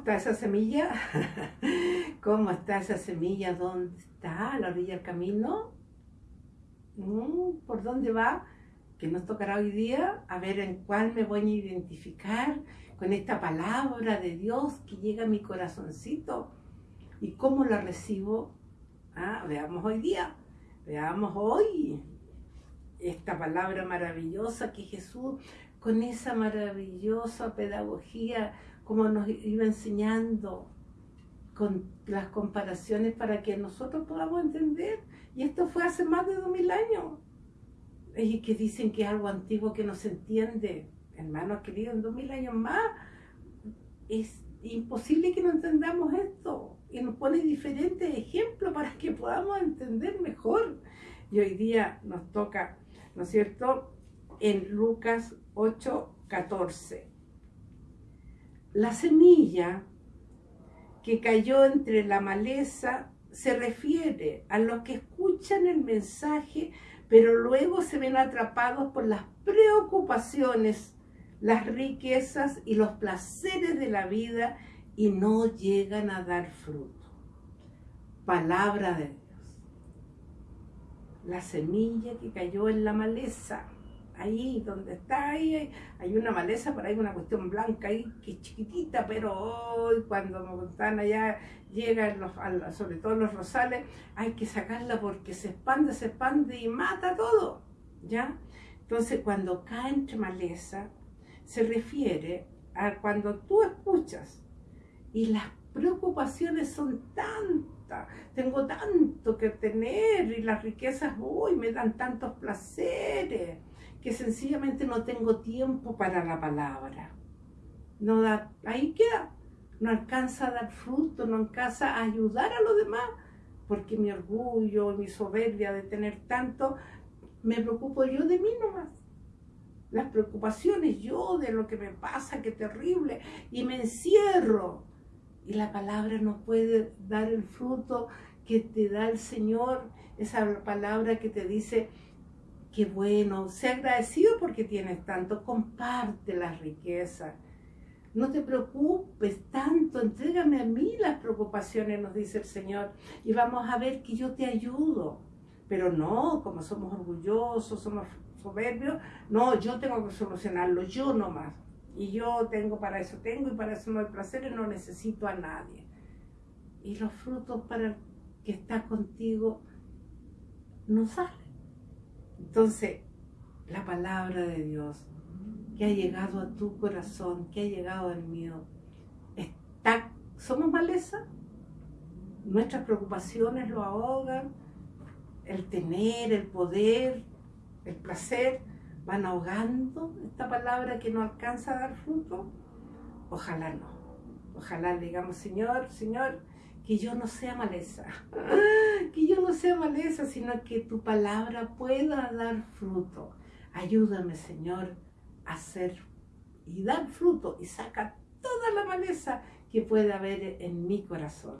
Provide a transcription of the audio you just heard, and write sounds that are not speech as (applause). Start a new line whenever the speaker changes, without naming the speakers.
está esa semilla? (laughs) ¿Cómo está esa semilla? ¿Dónde está? ¿A la orilla del camino? Mm, ¿Por dónde va? Que nos tocará hoy día a ver en cuál me voy a identificar con esta palabra de Dios que llega a mi corazoncito y cómo la recibo. Ah, veamos hoy día, veamos hoy esta palabra maravillosa que Jesús con esa maravillosa pedagogía como nos iba enseñando con las comparaciones para que nosotros podamos entender. Y esto fue hace más de dos mil años. Y que dicen que es algo antiguo que no se entiende. Hermanos queridos, en dos mil años más es imposible que no entendamos esto. Y nos pone diferentes ejemplos para que podamos entender mejor. Y hoy día nos toca, ¿no es cierto?, en Lucas 8, 14 la semilla que cayó entre la maleza se refiere a los que escuchan el mensaje, pero luego se ven atrapados por las preocupaciones, las riquezas y los placeres de la vida y no llegan a dar fruto. Palabra de Dios. La semilla que cayó en la maleza ahí donde está ahí, hay una maleza, por ahí una cuestión blanca ahí que es chiquitita, pero hoy cuando están allá, llegan los, sobre todo los rosales, hay que sacarla porque se expande, se expande y mata todo, ¿ya? Entonces cuando cae entre maleza, se refiere a cuando tú escuchas y las preocupaciones son tantas, tengo tanto que tener y las riquezas, uy, me dan tantos placeres que sencillamente no tengo tiempo para la palabra. No da, ahí queda, no alcanza a dar fruto, no alcanza a ayudar a los demás, porque mi orgullo, mi soberbia de tener tanto, me preocupo yo de mí nomás. Las preocupaciones yo de lo que me pasa, qué terrible, y me encierro. Y la palabra no puede dar el fruto que te da el Señor, esa palabra que te dice, Qué bueno, sé agradecido porque tienes tanto, comparte la riqueza. No te preocupes tanto, entrégame a mí las preocupaciones, nos dice el Señor, y vamos a ver que yo te ayudo. Pero no, como somos orgullosos, somos soberbios, no, yo tengo que solucionarlo, yo nomás. Y yo tengo para eso, tengo y para eso no hay placer y no necesito a nadie. Y los frutos para el que está contigo no salen. Entonces, la palabra de Dios que ha llegado a tu corazón, que ha llegado al mío, está, somos maleza, nuestras preocupaciones lo ahogan, el tener, el poder, el placer, van ahogando esta palabra que no alcanza a dar fruto. Ojalá no. Ojalá digamos, Señor, Señor, que yo no sea maleza, (laughs) que yo no sea maleza, sino que tu palabra pueda dar fruto. Ayúdame, Señor, a hacer y dar fruto y saca toda la maleza que pueda haber en mi corazón.